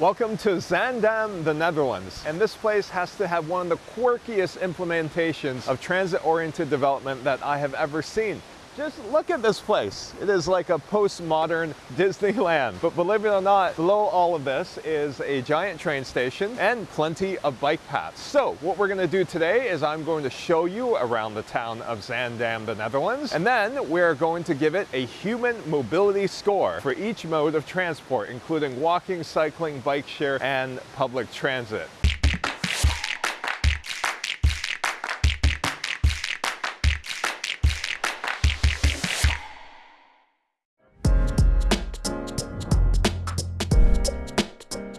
Welcome to Zaandam, the Netherlands. And this place has to have one of the quirkiest implementations of transit-oriented development that I have ever seen. Just look at this place. It is like a postmodern Disneyland. But believe it or not, below all of this is a giant train station and plenty of bike paths. So what we're gonna do today is I'm going to show you around the town of Zaandam, the Netherlands, and then we're going to give it a human mobility score for each mode of transport, including walking, cycling, bike share, and public transit.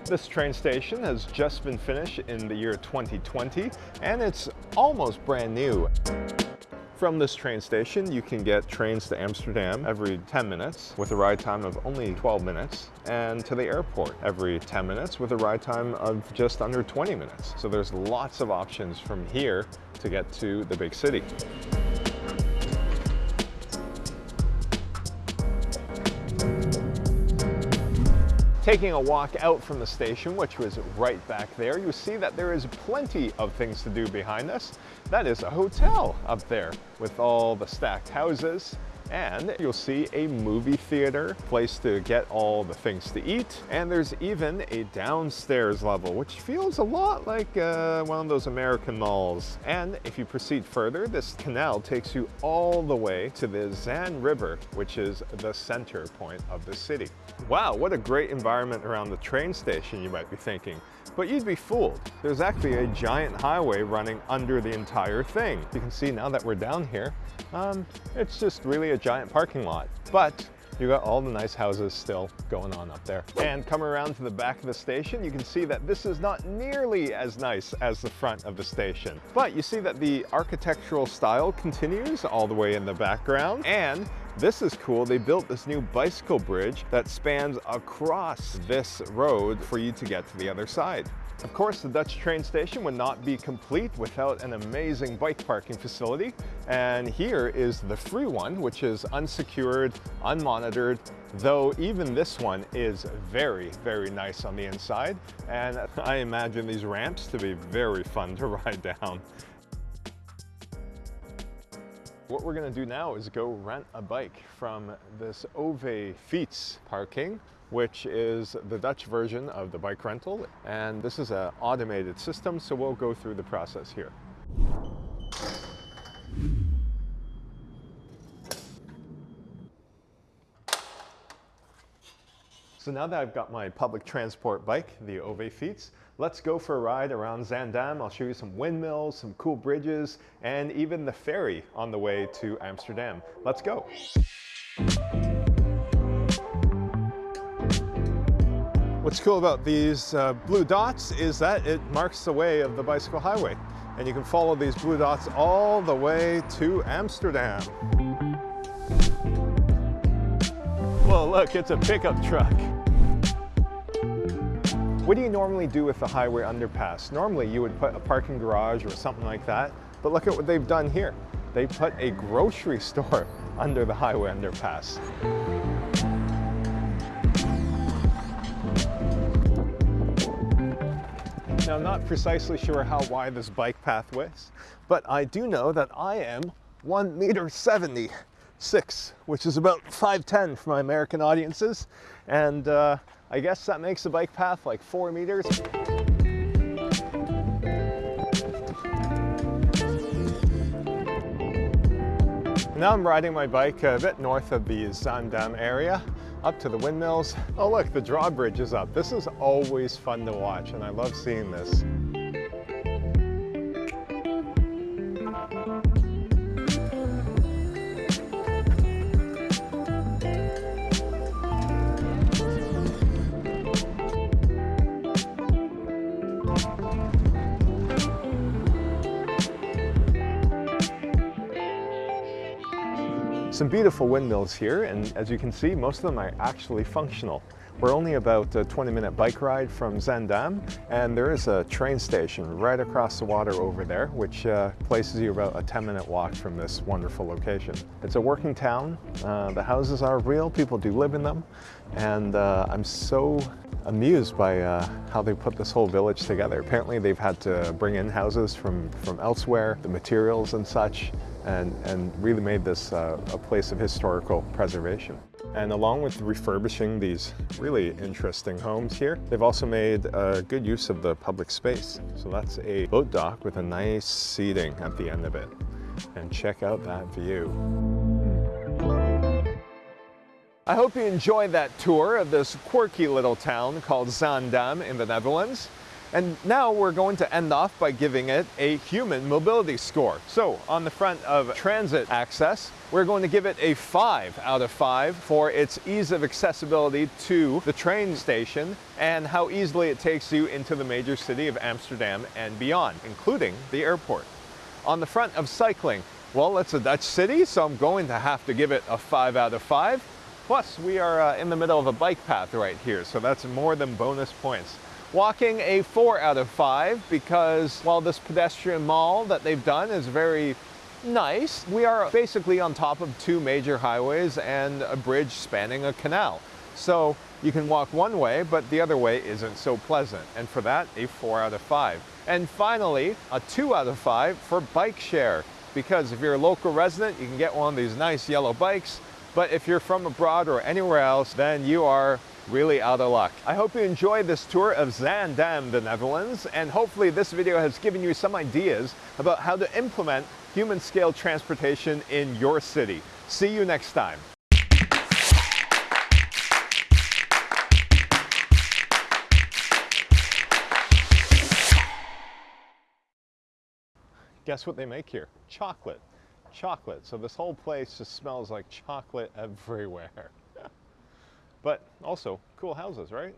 This train station has just been finished in the year 2020 and it's almost brand new. From this train station, you can get trains to Amsterdam every 10 minutes with a ride time of only 12 minutes and to the airport every 10 minutes with a ride time of just under 20 minutes. So there's lots of options from here to get to the big city. Taking a walk out from the station, which was right back there, you see that there is plenty of things to do behind us. That is a hotel up there with all the stacked houses and you'll see a movie theater, place to get all the things to eat, and there's even a downstairs level, which feels a lot like uh, one of those American malls. And if you proceed further, this canal takes you all the way to the Zaan River, which is the center point of the city. Wow, what a great environment around the train station, you might be thinking. But you'd be fooled. There's actually a giant highway running under the entire thing. You can see now that we're down here, um, it's just really a giant parking lot. But you got all the nice houses still going on up there. And come around to the back of the station, you can see that this is not nearly as nice as the front of the station. But you see that the architectural style continues all the way in the background. And this is cool. They built this new bicycle bridge that spans across this road for you to get to the other side. Of course, the Dutch train station would not be complete without an amazing bike parking facility. And here is the free one, which is unsecured, unmonitored, though even this one is very, very nice on the inside. And I imagine these ramps to be very fun to ride down. What we're gonna do now is go rent a bike from this OV Fiets parking which is the Dutch version of the bike rental. And this is an automated system, so we'll go through the process here. So now that I've got my public transport bike, the OV Fiets, let's go for a ride around Zaandam. I'll show you some windmills, some cool bridges, and even the ferry on the way to Amsterdam. Let's go. What's cool about these uh, blue dots is that it marks the way of the bicycle highway. And you can follow these blue dots all the way to Amsterdam. Well, look, it's a pickup truck. What do you normally do with the highway underpass? Normally you would put a parking garage or something like that, but look at what they've done here. They put a grocery store under the highway underpass. Now, I'm not precisely sure how wide this bike path is, but I do know that I am 1 meter 76, which is about 5'10 for my American audiences. And uh, I guess that makes the bike path like 4 meters. Now I'm riding my bike a bit north of the Zaandam area up to the windmills. Oh look, the drawbridge is up. This is always fun to watch and I love seeing this. Some beautiful windmills here, and as you can see, most of them are actually functional. We're only about a 20 minute bike ride from Zaandam and there is a train station right across the water over there which uh, places you about a 10 minute walk from this wonderful location. It's a working town, uh, the houses are real, people do live in them and uh, I'm so amused by uh, how they put this whole village together. Apparently they've had to bring in houses from, from elsewhere, the materials and such, and, and really made this uh, a place of historical preservation. And along with refurbishing these really interesting homes here, they've also made a good use of the public space. So that's a boat dock with a nice seating at the end of it. And check out that view. I hope you enjoyed that tour of this quirky little town called Zaandam in the Netherlands. And now we're going to end off by giving it a human mobility score. So on the front of transit access, we're going to give it a five out of five for its ease of accessibility to the train station and how easily it takes you into the major city of Amsterdam and beyond, including the airport. On the front of cycling, well, it's a Dutch city, so I'm going to have to give it a five out of five. Plus, we are uh, in the middle of a bike path right here, so that's more than bonus points. Walking a four out of five because while this pedestrian mall that they've done is very nice, we are basically on top of two major highways and a bridge spanning a canal. So you can walk one way, but the other way isn't so pleasant. And for that, a four out of five. And finally, a two out of five for bike share. Because if you're a local resident, you can get one of these nice yellow bikes. But if you're from abroad or anywhere else, then you are really out of luck. I hope you enjoyed this tour of Zaandam, the Netherlands, and hopefully this video has given you some ideas about how to implement human scale transportation in your city. See you next time. Guess what they make here? Chocolate. Chocolate. So this whole place just smells like chocolate everywhere. But also, cool houses, right?